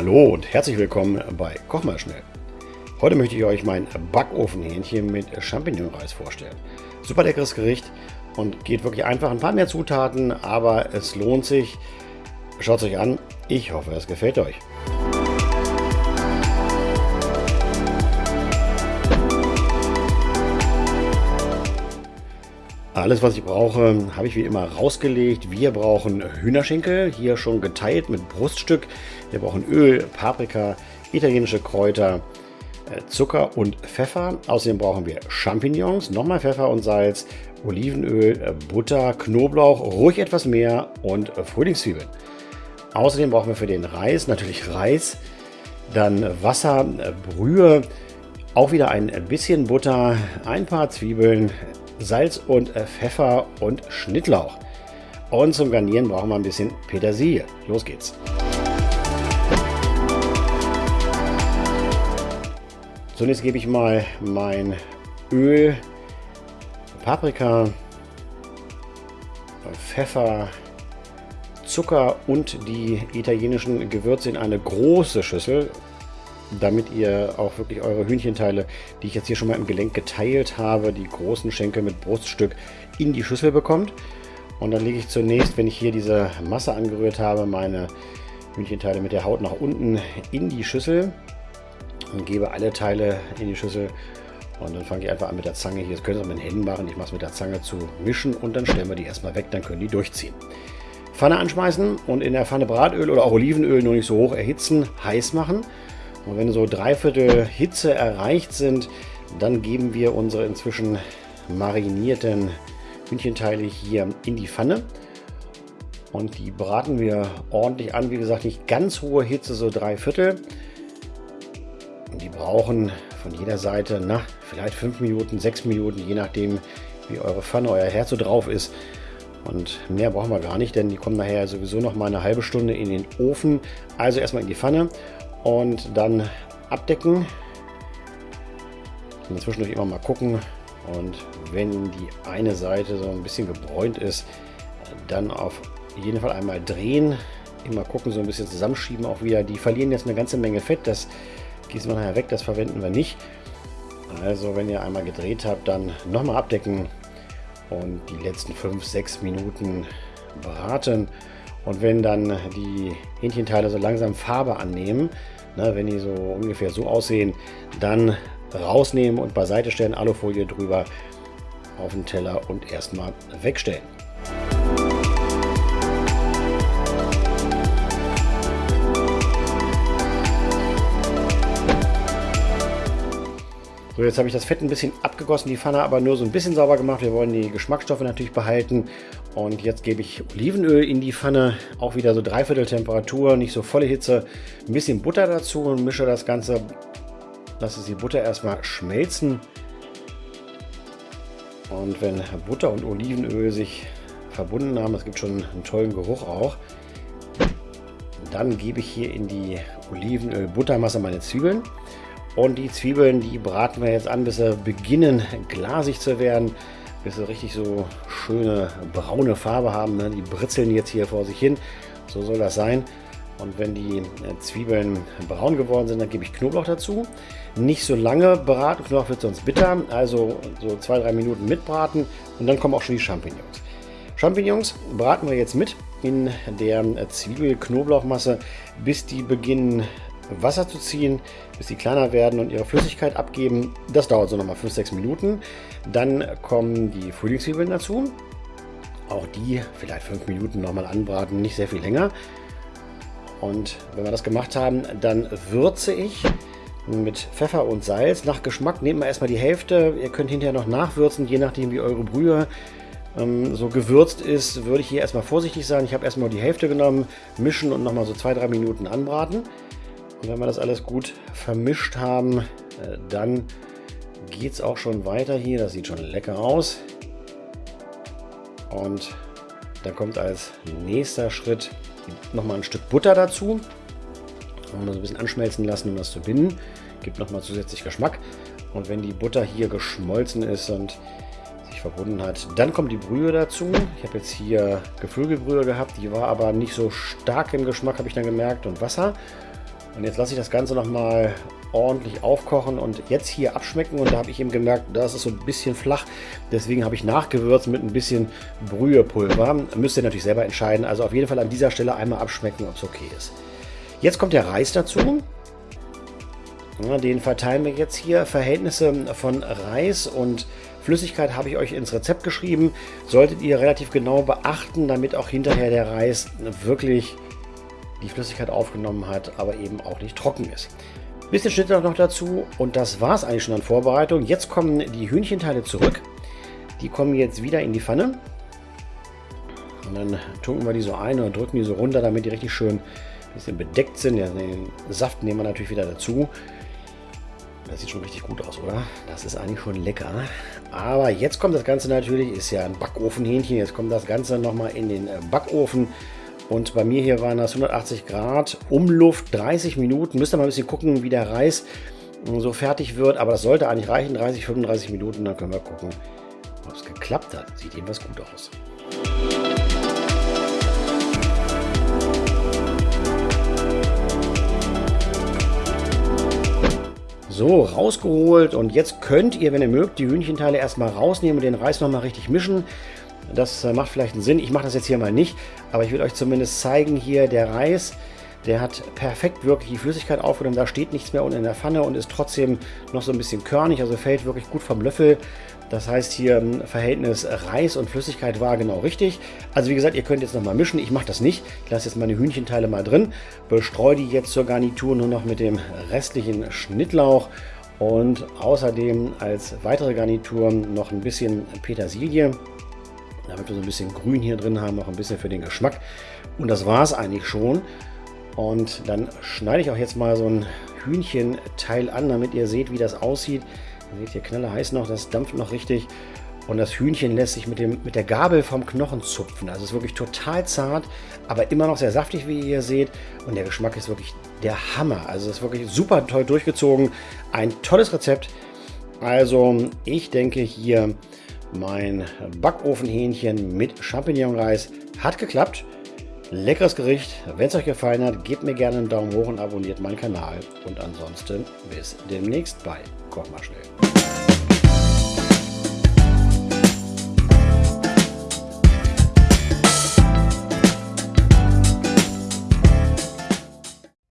Hallo und herzlich willkommen bei Koch mal schnell. Heute möchte ich euch mein Backofenhähnchen mit Champignonreis vorstellen. Super leckeres Gericht und geht wirklich einfach. Ein paar mehr Zutaten, aber es lohnt sich. Schaut es euch an. Ich hoffe, es gefällt euch. Alles, was ich brauche, habe ich wie immer rausgelegt. Wir brauchen Hühnerschenkel, hier schon geteilt mit Bruststück. Wir brauchen Öl, Paprika, italienische Kräuter, äh, Zucker und Pfeffer. Außerdem brauchen wir Champignons, nochmal Pfeffer und Salz, Olivenöl, Butter, Knoblauch, ruhig etwas mehr und Frühlingszwiebeln. Außerdem brauchen wir für den Reis natürlich Reis, dann Wasser, Brühe, auch wieder ein bisschen Butter, ein paar Zwiebeln, Salz und äh, Pfeffer und Schnittlauch. Und zum Garnieren brauchen wir ein bisschen Petersilie. Los geht's. Zunächst gebe ich mal mein Öl, Paprika, Pfeffer, Zucker und die italienischen Gewürze in eine große Schüssel damit ihr auch wirklich eure Hühnchenteile, die ich jetzt hier schon mal im Gelenk geteilt habe, die großen Schenkel mit Bruststück in die Schüssel bekommt. Und dann lege ich zunächst, wenn ich hier diese Masse angerührt habe, meine Hühnchenteile mit der Haut nach unten in die Schüssel und gebe alle Teile in die Schüssel. Und dann fange ich einfach an mit der Zange hier, das könnt ihr auch mit den Händen machen, ich mache es mit der Zange zu mischen und dann stellen wir die erstmal weg, dann können die durchziehen. Pfanne anschmeißen und in der Pfanne Bratöl oder auch Olivenöl nur nicht so hoch erhitzen, heiß machen. Und wenn so dreiviertel Hitze erreicht sind, dann geben wir unsere inzwischen marinierten Hühnchenteile hier in die Pfanne. Und die braten wir ordentlich an. Wie gesagt, nicht ganz hohe Hitze, so drei Viertel. Und die brauchen von jeder Seite, na, vielleicht fünf Minuten, sechs Minuten, je nachdem, wie eure Pfanne, euer Herz so drauf ist. Und mehr brauchen wir gar nicht, denn die kommen nachher sowieso noch mal eine halbe Stunde in den Ofen. Also erstmal in die Pfanne und dann abdecken. Und zwischendurch immer mal gucken. Und wenn die eine Seite so ein bisschen gebräunt ist, dann auf jeden Fall einmal drehen. Immer gucken, so ein bisschen zusammenschieben auch wieder. Die verlieren jetzt eine ganze Menge Fett. Das gießen wir nachher weg, das verwenden wir nicht. Also wenn ihr einmal gedreht habt, dann nochmal abdecken und die letzten 5-6 Minuten braten. Und wenn dann die Hähnchenteile so langsam Farbe annehmen, ne, wenn die so ungefähr so aussehen, dann rausnehmen und beiseite stellen, Alufolie drüber auf den Teller und erstmal wegstellen. So, jetzt habe ich das Fett ein bisschen abgegossen, die Pfanne aber nur so ein bisschen sauber gemacht. Wir wollen die Geschmacksstoffe natürlich behalten. Und jetzt gebe ich Olivenöl in die Pfanne, auch wieder so dreiviertel Temperatur, nicht so volle Hitze. Ein bisschen Butter dazu und mische das Ganze, lasse die Butter erstmal schmelzen. Und wenn Butter und Olivenöl sich verbunden haben, es gibt schon einen tollen Geruch auch, dann gebe ich hier in die Olivenöl-Buttermasse meine Zwiebeln. Und die Zwiebeln, die braten wir jetzt an, bis sie beginnen glasig zu werden, bis sie richtig so schöne braune Farbe haben. Ne? Die britzeln jetzt hier vor sich hin. So soll das sein. Und wenn die äh, Zwiebeln braun geworden sind, dann gebe ich Knoblauch dazu. Nicht so lange braten, Knoblauch wird sonst bitter. Also so zwei, drei Minuten mitbraten und dann kommen auch schon die Champignons. Champignons braten wir jetzt mit in der Zwiebel-Knoblauchmasse, bis die beginnen Wasser zu ziehen, bis sie kleiner werden und ihre Flüssigkeit abgeben. Das dauert so nochmal 5-6 Minuten. Dann kommen die Frühlingszwiebeln dazu. Auch die vielleicht 5 Minuten nochmal anbraten, nicht sehr viel länger. Und wenn wir das gemacht haben, dann würze ich mit Pfeffer und Salz. Nach Geschmack nehmt wir erstmal die Hälfte. Ihr könnt hinterher noch nachwürzen, je nachdem wie eure Brühe ähm, so gewürzt ist, würde ich hier erstmal vorsichtig sein. Ich habe erstmal die Hälfte genommen, mischen und nochmal so 2-3 Minuten anbraten. Und wenn wir das alles gut vermischt haben, äh, dann geht es auch schon weiter hier. Das sieht schon lecker aus. Und dann kommt als nächster Schritt nochmal ein Stück Butter dazu. Und so ein bisschen anschmelzen lassen, um das zu binden. Gibt nochmal zusätzlich Geschmack. Und wenn die Butter hier geschmolzen ist und sich verbunden hat, dann kommt die Brühe dazu. Ich habe jetzt hier Geflügelbrühe gehabt, die war aber nicht so stark im Geschmack, habe ich dann gemerkt, und Wasser. Und jetzt lasse ich das Ganze nochmal ordentlich aufkochen und jetzt hier abschmecken. Und da habe ich eben gemerkt, das ist so ein bisschen flach. Deswegen habe ich nachgewürzt mit ein bisschen Brühepulver. Müsst ihr natürlich selber entscheiden. Also auf jeden Fall an dieser Stelle einmal abschmecken, ob es okay ist. Jetzt kommt der Reis dazu. Den verteilen wir jetzt hier. Verhältnisse von Reis und Flüssigkeit habe ich euch ins Rezept geschrieben. Solltet ihr relativ genau beachten, damit auch hinterher der Reis wirklich die Flüssigkeit aufgenommen hat, aber eben auch nicht trocken ist. Bisschen Schnitt noch dazu und das war es eigentlich schon an Vorbereitung. Jetzt kommen die Hühnchenteile zurück. Die kommen jetzt wieder in die Pfanne. Und dann tunken wir die so ein und drücken die so runter, damit die richtig schön ein bisschen bedeckt sind. Den Saft nehmen wir natürlich wieder dazu. Das sieht schon richtig gut aus, oder? Das ist eigentlich schon lecker. Aber jetzt kommt das Ganze natürlich, ist ja ein Backofenhähnchen. Jetzt kommt das Ganze nochmal in den Backofen. Und bei mir hier waren das 180 Grad, Umluft 30 Minuten. Müsst ihr mal ein bisschen gucken, wie der Reis so fertig wird. Aber das sollte eigentlich reichen, 30, 35 Minuten. Dann können wir gucken, ob es geklappt hat. Sieht jedenfalls gut aus. So, rausgeholt und jetzt könnt ihr, wenn ihr mögt, die Hühnchenteile erstmal rausnehmen und den Reis nochmal richtig mischen. Das äh, macht vielleicht einen Sinn. Ich mache das jetzt hier mal nicht, aber ich will euch zumindest zeigen hier, der Reis, der hat perfekt wirklich die Flüssigkeit aufgenommen. Da steht nichts mehr unten in der Pfanne und ist trotzdem noch so ein bisschen körnig, also fällt wirklich gut vom Löffel. Das heißt hier im Verhältnis Reis und Flüssigkeit war genau richtig. Also wie gesagt, ihr könnt jetzt nochmal mischen. Ich mache das nicht. Ich lasse jetzt meine Hühnchenteile mal drin. Bestreue die jetzt zur Garnitur nur noch mit dem restlichen Schnittlauch. Und außerdem als weitere Garnitur noch ein bisschen Petersilie. Damit wir so ein bisschen Grün hier drin haben, noch ein bisschen für den Geschmack. Und das war es eigentlich schon. Und dann schneide ich auch jetzt mal so ein Hühnchenteil an, damit ihr seht, wie das aussieht. Ihr seht hier knaller heiß noch, das dampft noch richtig. Und das Hühnchen lässt sich mit, dem, mit der Gabel vom Knochen zupfen. Also ist wirklich total zart, aber immer noch sehr saftig, wie ihr hier seht. Und der Geschmack ist wirklich der Hammer. Also ist wirklich super toll durchgezogen. Ein tolles Rezept. Also ich denke hier, mein Backofenhähnchen mit Champignonreis hat geklappt. Leckeres Gericht. Wenn es euch gefallen hat, gebt mir gerne einen Daumen hoch und abonniert meinen Kanal. Und ansonsten bis demnächst bei Koch mal schnell.